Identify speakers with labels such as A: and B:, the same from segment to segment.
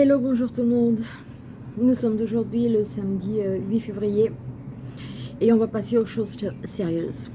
A: Hello, bonjour tout le monde. Nous sommes aujourd'hui le samedi 8 euh, février et on va passer aux choses sérieuses.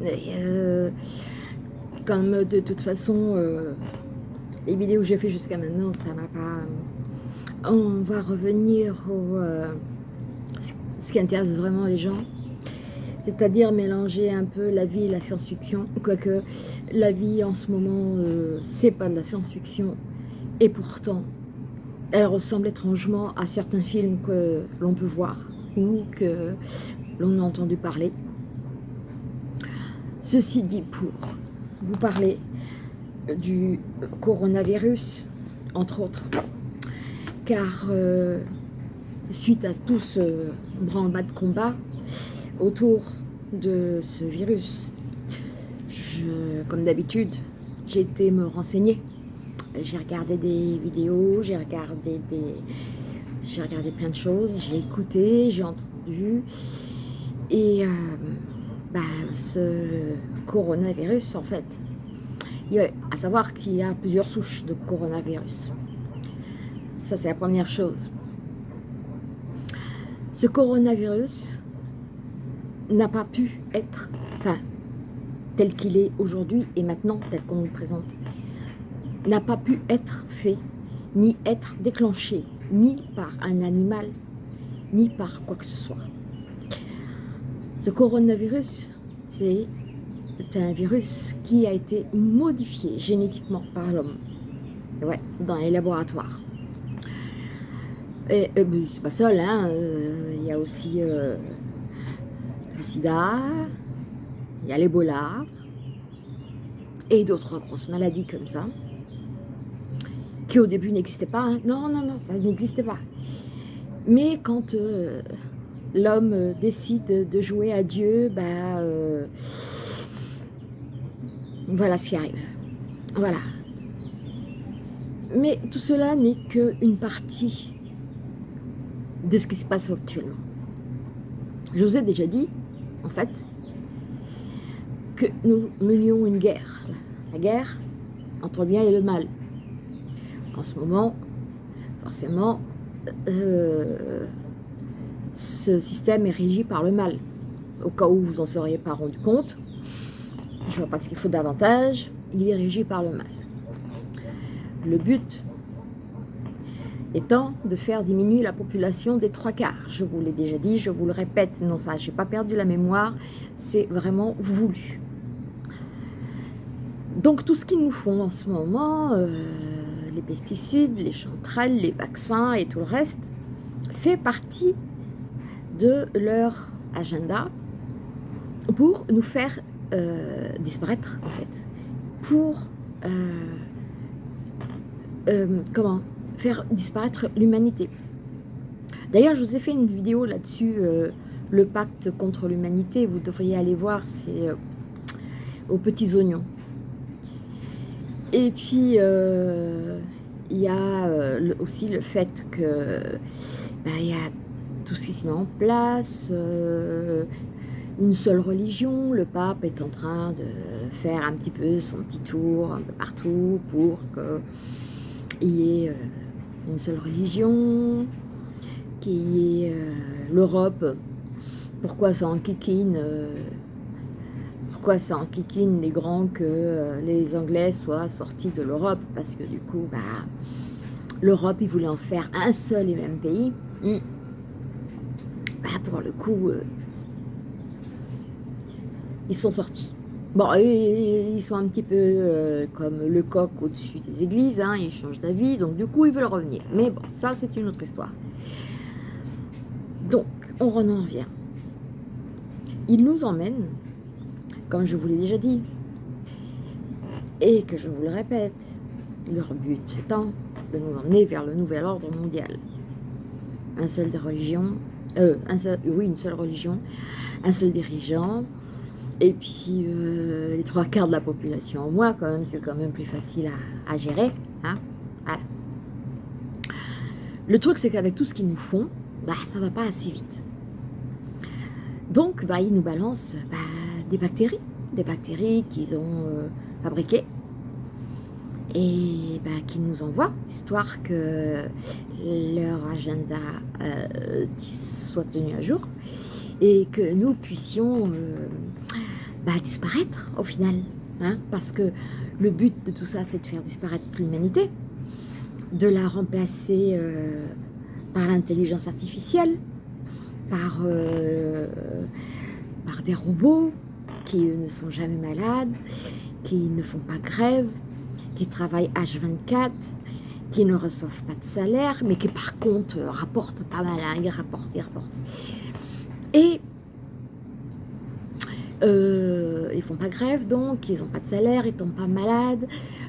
A: Euh, comme de toute façon, euh, les vidéos que j'ai fait jusqu'à maintenant, ça m'a pas... On va revenir au ce qui intéresse vraiment les gens, c'est-à-dire mélanger un peu la vie et la science-fiction, quoique la vie en ce moment, c'est pas de la science-fiction, et pourtant, elle ressemble étrangement à certains films que l'on peut voir ou que l'on a entendu parler. Ceci dit, pour vous parler du coronavirus, entre autres, car euh, suite à tout ce branle-bas de combat autour de ce virus, comme d'habitude, j'ai été me renseigner j'ai regardé des vidéos, j'ai regardé des... J'ai regardé plein de choses, j'ai écouté, j'ai entendu. Et euh, bah, ce coronavirus, en fait, à savoir qu'il y a plusieurs souches de coronavirus. Ça, c'est la première chose. Ce coronavirus n'a pas pu être, enfin, tel qu'il est aujourd'hui et maintenant, tel qu'on nous présente n'a pas pu être fait, ni être déclenché, ni par un animal, ni par quoi que ce soit. Ce coronavirus, c'est un virus qui a été modifié génétiquement par l'homme, ouais, dans les laboratoires. Et, euh, c'est pas seul, hein, euh, il y a aussi euh, le sida, il y a l'Ebola, et d'autres grosses maladies comme ça qui au début n'existait pas. Hein. Non, non, non, ça n'existait pas. Mais quand euh, l'homme décide de jouer à Dieu, bah, euh, voilà ce qui arrive. Voilà. Mais tout cela n'est qu'une partie de ce qui se passe actuellement. Je vous ai déjà dit, en fait, que nous menions une guerre. La guerre entre le bien et le mal en ce moment, forcément, euh, ce système est régi par le mal. Au cas où vous en seriez pas rendu compte, je vois pas ce qu'il faut davantage, il est régi par le mal. Le but étant de faire diminuer la population des trois quarts. Je vous l'ai déjà dit, je vous le répète, non ça, j'ai pas perdu la mémoire, c'est vraiment voulu. Donc tout ce qu'ils nous font en ce moment, euh, les pesticides, les chanterelles, les vaccins et tout le reste, fait partie de leur agenda pour nous faire euh, disparaître, en fait. Pour, euh, euh, comment? Faire disparaître l'humanité. D'ailleurs, je vous ai fait une vidéo là-dessus, le pacte contre l'humanité. Vous devriez aller voir, c'est aux petits oignons. Et puis, euh, il y a euh, aussi le fait que ben, y a tout ce qui se met en place, euh, une seule religion, le pape est en train de faire un petit peu son petit tour un peu partout pour qu'il y ait une seule religion, qu'il y ait l'Europe, pourquoi ça enquiquine pourquoi ça enquiquine les grands que euh, les Anglais soient sortis de l'Europe Parce que du coup, bah, l'Europe, ils voulaient en faire un seul et même pays. Hmm. Bah, pour le coup, euh, ils sont sortis. Bon, ils sont un petit peu euh, comme le coq au-dessus des églises, hein, ils changent d'avis, donc du coup, ils veulent revenir. Mais bon, ça, c'est une autre histoire. Donc, on en revient. Ils nous emmènent comme je vous l'ai déjà dit, et que je vous le répète, leur but étant de nous emmener vers le nouvel ordre mondial. Un seul religion, euh, un seul, oui, une seule religion, un seul dirigeant, et puis euh, les trois quarts de la population au moins, quand même, c'est quand même plus facile à, gérer. Hein Le truc, c'est qu'avec tout ce qu'ils nous font, bah, ça va pas assez vite. Donc, bah, ils nous balancent des bactéries, des bactéries qu'ils ont euh, fabriquées et ben, qui nous envoient, histoire que leur agenda euh, soit tenu à jour et que nous puissions euh, bah, disparaître au final. Hein, parce que le but de tout ça, c'est de faire disparaître l'humanité, de la remplacer par l'intelligence artificielle, par, par des robots qui ne sont jamais malades, qui ne font pas grève, qui travaillent H24, qui ne reçoivent pas de salaire, mais qui par contre euh, rapportent pas mal, hein, ils rapportent, ils rapportent. Et euh, ils font pas grève donc, ils n'ont pas de salaire, ils tombent pas malades,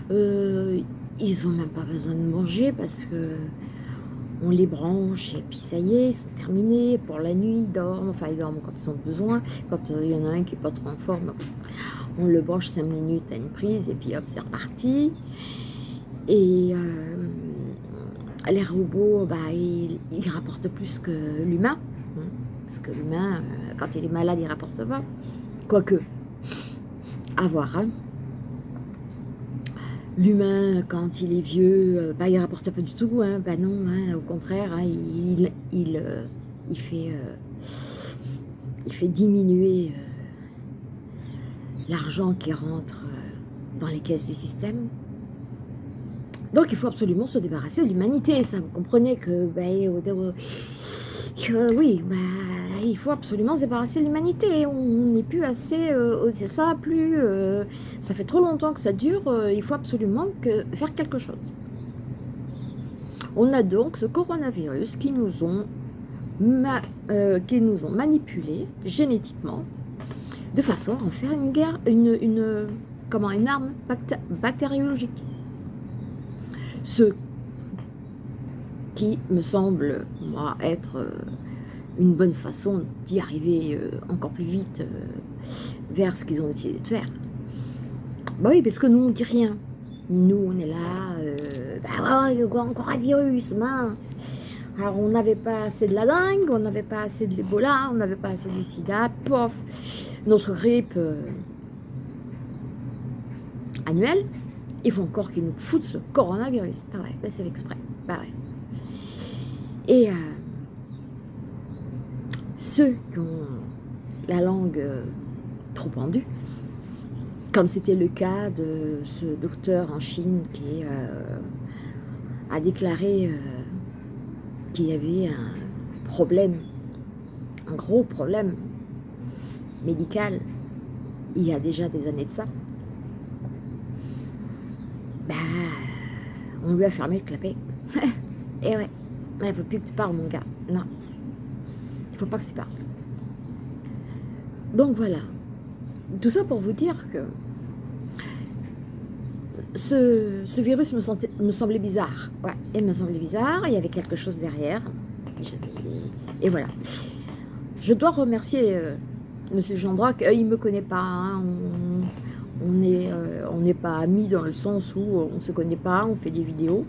A: euh, ils n'ont même pas besoin de manger parce que on les branche et puis ça y est, ils sont terminés pour la nuit, ils dorment, enfin ils dorment quand ils ont besoin, quand euh, il y en a un qui n'est pas trop en forme, on le branche 5 minutes à une prise et puis hop, c'est reparti. Et euh, les robots, bah, ils, rapportent plus que l'humain, hein, parce que l'humain, euh, quand il est malade, il rapporte pas. Quoique, à voir, hein. L'humain, quand il est vieux, euh, bah, il ne rapporte pas du tout. Hein. Bah non, hein, au contraire, hein, euh, euh, il fait diminuer l'argent qui rentre dans les caisses du système. Donc il faut absolument se débarrasser de l'humanité, vous comprenez que, bah, oui, bah, il faut absolument se débarrasser de l'humanité. On n'est plus assez, euh, c'est ça, plus, euh, ça fait trop longtemps que ça dure. Euh, il faut absolument faire quelque chose. On a donc ce coronavirus qui nous ont, qui nous ont manipulés génétiquement de façon à en faire une guerre, une, une comment, une arme bactériologique. Ce qui me semble, moi, être euh, une bonne façon d'y arriver euh, encore plus vite euh, vers ce qu'ils ont décidé de faire. Bah oui, parce que nous, on dit rien. Nous, on est là, bah ouais, encore un virus, mince. Alors, on n'avait pas assez de la dingue, on n'avait pas assez de l'Ebola, on n'avait pas assez du sida, pof, notre grippe annuelle, il faut encore qu'ils nous foutent le coronavirus. Ah ouais, bah c'est exprès. Et euh, ceux qui ont la langue euh, trop pendue, comme c'était le cas de ce docteur en Chine qui euh, a déclaré qu'il y avait un problème, un gros problème médical, il y a déjà des années de ça, bah, on lui a fermé le clapet. Et ouais. Il ne faut plus que tu parles, mon gars. Non. Il ne faut pas que tu parles. Donc voilà. Tout ça pour vous dire que ce, virus me, semblait bizarre. Ouais, il me semblait bizarre. Il y avait quelque chose derrière. et voilà. Je dois remercier. Euh, Monsieur Gendroc. Euh, il ne me connaît pas. Hein. On n'est euh, on n'est pas amis dans le sens où on ne se connaît pas, on fait des vidéos.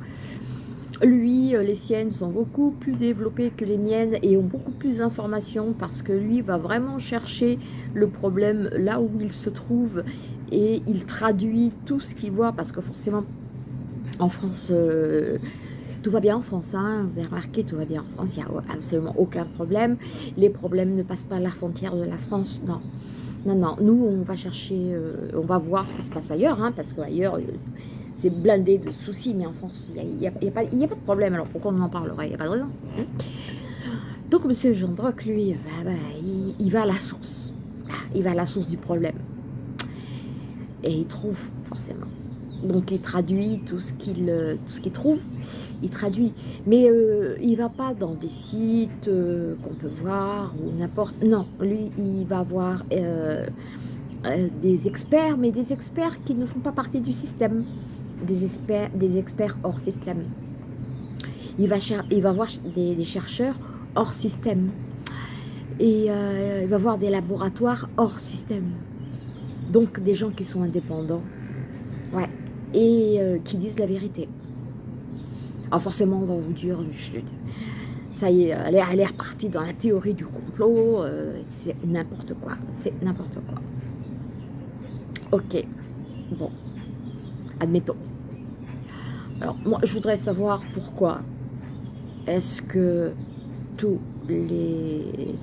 A: Lui, euh, les siennes sont beaucoup plus développées que les miennes et ont beaucoup plus d'informations parce que lui va vraiment chercher le problème là où il se trouve et il traduit tout ce qu'il voit parce que forcément en France, euh, tout va bien en France, hein, vous avez remarqué, tout va bien en France, il n'y a absolument aucun problème. Les problèmes ne passent pas la frontière de la France, non. Non, non, nous on va chercher, euh, on va voir ce qui se passe ailleurs, hein, parce qu'ailleurs c'est blindé de soucis, mais en France, il n'y a, pas de problème. Alors pourquoi on en parlerait? Il n'y a pas de raison. Hein? Donc M. Jean Droc, lui, bah, il, va à la source. Il va à la source du problème. Et il trouve, forcément. Donc il traduit tout ce qu'il euh, trouve, il traduit. Mais euh, il va pas dans des sites euh, qu'on peut voir ou n'importe... Non, lui, il va voir des experts, mais des experts qui ne font pas partie du système des experts, des experts hors système. Il va, il va voir des, chercheurs hors système. Et euh, il va voir des laboratoires hors système. Donc des gens qui sont indépendants. Ouais. Et euh, qui disent la vérité. Alors forcément, on va vous dire, ça y est, elle est, elle repartie dans la théorie du complot. Euh, c'est n'importe quoi. C'est n'importe quoi. Ok. Bon. Admettons. Alors, moi, je voudrais savoir pourquoi est-ce que tous les,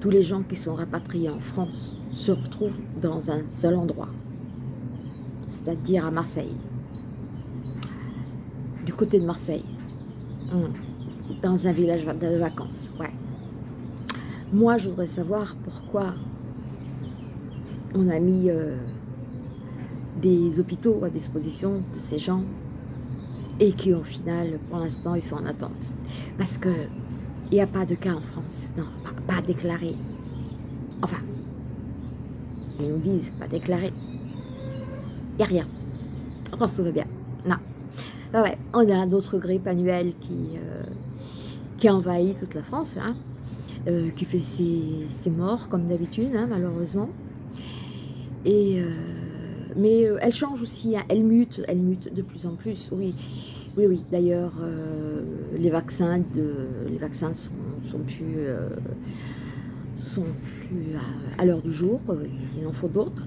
A: tous les gens qui sont rapatriés en France se retrouvent dans un seul endroit, c'est-à-dire à Marseille, du côté de Marseille, hmm. dans un village de vacances, ouais. Moi, je voudrais savoir pourquoi on a mis euh, des hôpitaux à disposition de ces gens et qui, au final, pour l'instant, ils sont en attente. Parce que il n'y a pas de cas en France, non, pas, déclaré. Enfin, ils nous disent pas déclaré. Il n'y a rien. En France, tout va bien. Non. Ouais, on a d'autres grippe annuelle qui, euh, qui toute la France, hein. Euh, qui fait ses, morts comme d'habitude, hein, malheureusement. Et, euh, mais euh, elle change aussi, hein, elle mute, elle mute de plus en plus, oui. Oui, oui, d'ailleurs, les vaccins, de, les vaccins sont, plus, sont plus à, à l'heure du jour, il en faut d'autres.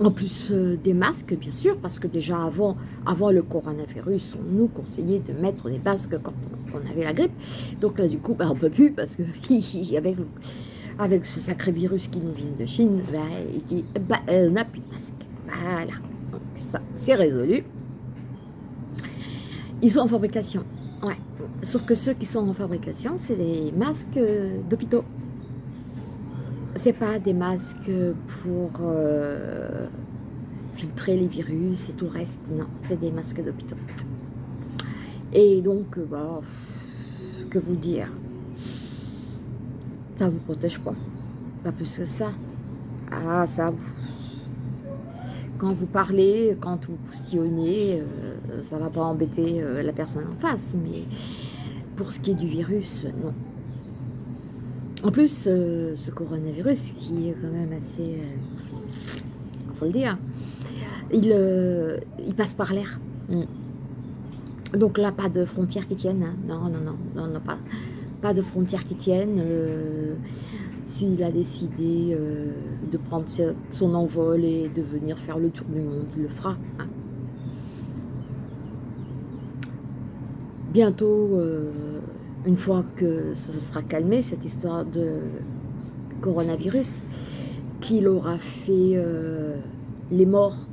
A: En plus euh, des masques, bien sûr, parce que déjà avant, avant le coronavirus, on nous conseillait de mettre des masques quand on, avait la grippe. Donc là, du coup, ben, on ne peut plus, parce que avec, avec ce sacré virus qui nous vient de Chine, il dit, ben, on n'a plus de masque. Voilà, donc ça, c'est résolu. Ils sont en fabrication, ouais. Sauf que ceux qui sont en fabrication, c'est les masques d'hôpitaux c'est pas des masques pour euh, filtrer les virus et tout le reste, non, c'est des masques d'hôpital. Et donc, euh, bah, que vous dire? Ça vous protège pas, pas plus que ça. Ah, ça, quand vous parlez, quand vous postillonnez, euh, ça va pas embêter la personne en face, mais pour ce qui est du virus, non. En plus, euh, ce coronavirus, qui est quand même assez, euh, faut le dire, il, euh, passe par l'air. Mm. Donc là, pas de frontières qui tiennent. Hein. Non, non, non, non, pas, pas de frontières qui tiennent. S'il a décidé de prendre son envol et de venir faire le tour du monde, il le fera. Hein. Bientôt, une fois que ce sera calmé, cette histoire de coronavirus, qu'il aura fait euh, les morts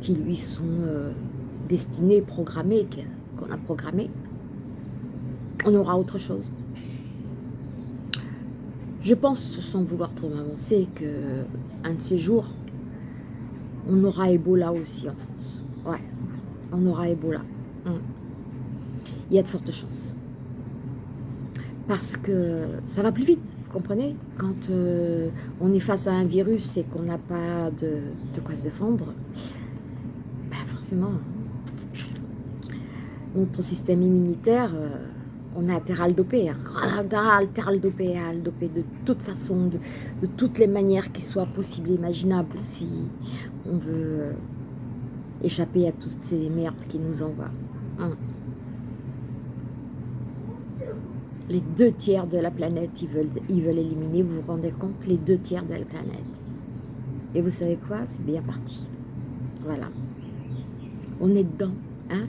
A: qui lui sont euh, destinés, programmés, qu'on a programmés, on aura autre chose. Je pense, sans vouloir trop m'avancer, qu'un de ces jours, on aura Ebola aussi en France. Ouais, on aura Ebola. Hum. Il y a de fortes chances parce que ça va plus vite, vous comprenez? Quand euh, on est face à un virus et qu'on n'a pas de, quoi se défendre, ben forcément, notre système immunitaire, euh, on a le doper, hein. intérêt dopé, à le doper de toute façon, de, toutes les manières qui soient possibles et imaginables, si on veut euh, échapper à toutes ces merdes qui nous envoient. Les deux tiers de la planète, ils veulent, ils veulent éliminer, vous vous rendez compte, les deux tiers de la planète. Et vous savez quoi? C'est bien parti. Voilà. On est dedans. Hein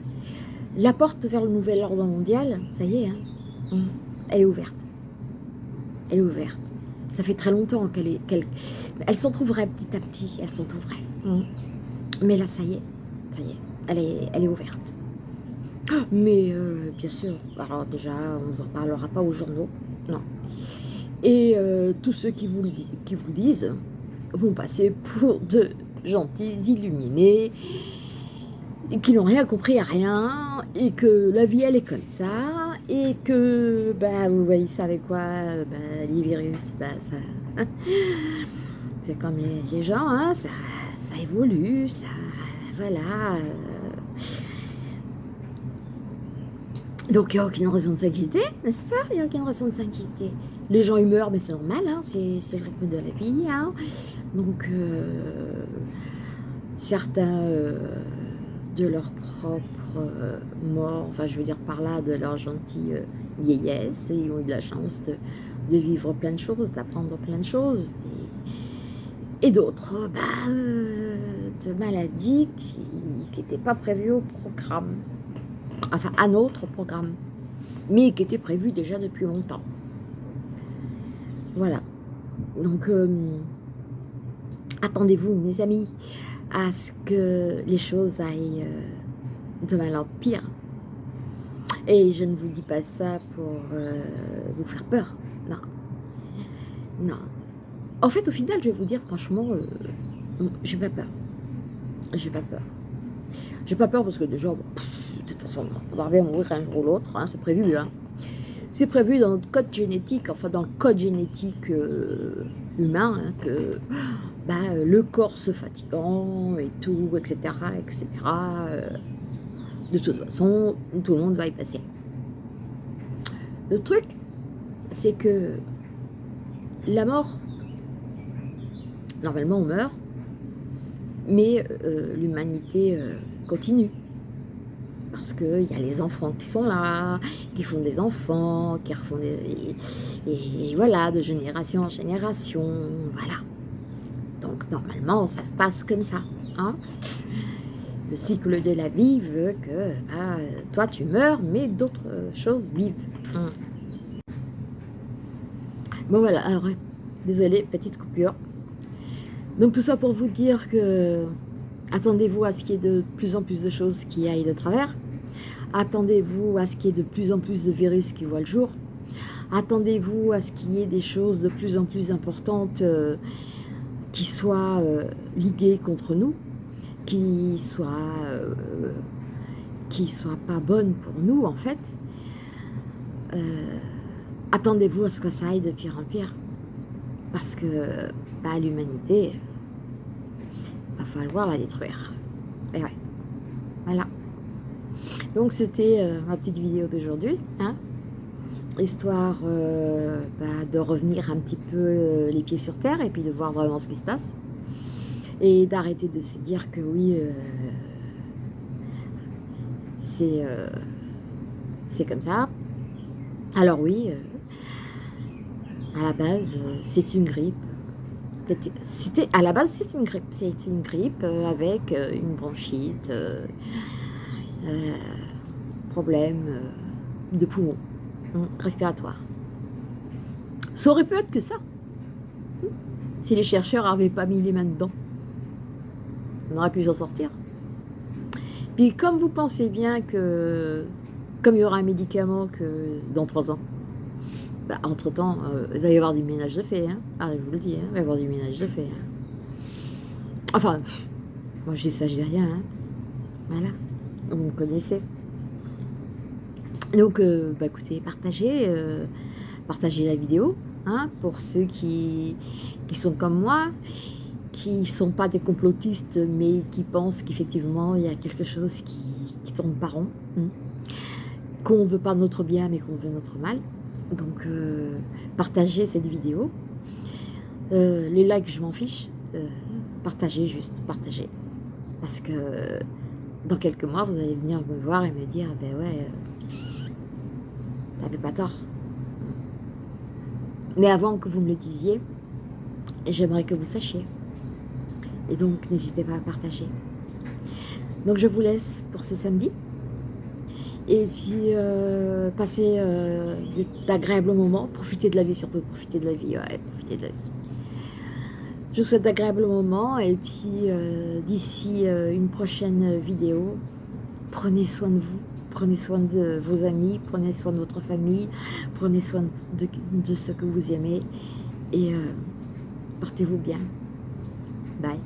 A: la porte vers le nouvel ordre mondial, ça y est, hein hum. elle est ouverte. Elle est ouverte. Ça fait très longtemps qu'elle est... elle s'entrouvrait petit à petit, elle s'entrouvrait. Hum. Mais là, ça y est, ça y est, elle est, elle est ouverte. Mais euh, bien sûr, alors déjà, on n'en parlera pas aux journaux, non. Et euh, tous ceux qui vous, le qui vous disent vont passer pour de gentils illuminés, qui n'ont rien compris à rien, et que la vie elle est comme ça, et que, bah, vous voyez ça avec quoi bah, Les virus, bah, ça... C'est comme les, gens, hein, ça, ça évolue, ça... Voilà... Euh, Donc il n'y a aucune raison de s'inquiéter, n'est-ce pas? Il n'y a aucune raison de s'inquiéter. Les gens ils meurent, mais c'est normal, hein, c'est le rythme de la vie. Hein. Donc euh, certains euh, de leur propre euh, mort, enfin je veux dire par là de leur gentille vieillesse, et ils ont eu de la chance de, vivre plein de choses, d'apprendre plein de choses. Et, d'autres, bah, cette maladie qui n'était pas prévue au programme. Enfin, à notre programme. Mais qui était prévue déjà depuis longtemps. Voilà. Donc, euh, attendez-vous, mes amis, à ce que les choses aillent euh, de mal en pire. Et je ne vous dis pas ça pour euh, vous faire peur. Non. Non. En fait, au final, je vais vous dire, franchement, j'ai pas peur. J'ai pas peur. J'ai pas peur parce que déjà, de toute façon, il faudra bien mourir un jour ou l'autre, hein, c'est prévu. Hein. C'est prévu dans notre code génétique, enfin dans le code génétique euh, humain, hein, que bah, le corps se fatiguant et tout, etc. etc. Euh, de toute façon, tout le monde va y passer. Le truc, c'est que la mort, normalement on meurt, mais euh, l'humanité continue parce qu'il y a les enfants qui sont là, qui font des enfants, qui refont des... Et, voilà, de génération en génération, voilà. Normalement, ça se passe comme ça. Hein le cycle de la vie veut que bah, toi tu meurs, mais d'autres choses vivent. Hein. Bon voilà, alors, désolé, petite coupure. Donc tout ça pour vous dire que attendez-vous à ce qu'il y ait de plus en plus de choses qui aillent de travers. Attendez-vous à ce qu'il y ait de plus en plus de virus qui voient le jour. Attendez-vous à ce qu'il y ait des choses de plus en plus importantes euh, qui soient euh, contre nous, qui soient, euh, qui soient pas bonnes pour nous en fait. Attendez-vous à ce que ça aille de pire en pire. Parce que bah, l'humanité, va falloir la détruire. Et ouais. Voilà. Donc c'était euh, ma petite vidéo d'aujourd'hui, hein, histoire euh, bah, de revenir un petit peu euh, les pieds sur terre et puis de voir vraiment ce qui se passe. Et d'arrêter de se dire que oui, c'est c'est comme ça. Alors oui, à la base, c'est une grippe. C'était à la base, c'est une grippe. C'est une grippe avec une bronchite euh, problème euh, de poumon respiratoire. Ça aurait pu être que ça. Hein, si les chercheurs n'avaient pas mis les mains dedans. On aurait pu s'en sortir. Puis comme vous pensez bien que, comme il y aura un médicament que dans trois ans, bah, entre-temps, euh, il va y avoir du ménage de fait. Hein. Ah, je vous le dis, il va y avoir du ménage de fait. Enfin, moi je dis ça, je dis rien. Voilà vous me connaissez. Donc, euh, bah, écoutez, partagez, euh, partagez la vidéo, hein, pour ceux qui, sont comme moi, qui ne sont pas des complotistes, mais qui pensent qu'effectivement, il y a quelque chose qui, qui tombe par rond, hein. qu'on ne veut pas notre bien, mais qu'on veut notre mal. Donc, euh, partagez cette vidéo. les likes, je m'en fiche. partagez juste, partagez. Parce que dans quelques mois, vous allez venir me voir et me dire, ben ouais, t'avais pas tort. Mais avant que vous me le disiez, j'aimerais que vous le sachiez. Et donc, n'hésitez pas à partager. Donc, je vous laisse pour ce samedi. Et puis, euh, passez euh, d'agréables moments. Profitez de la vie, surtout. Profitez de la vie, ouais, profitez de la vie. Je vous souhaite d'agréables moments et puis euh, d'ici une prochaine vidéo, prenez soin de vous, prenez soin de vos amis, prenez soin de votre famille, prenez soin de, ce que vous aimez et euh, portez-vous bien. Bye.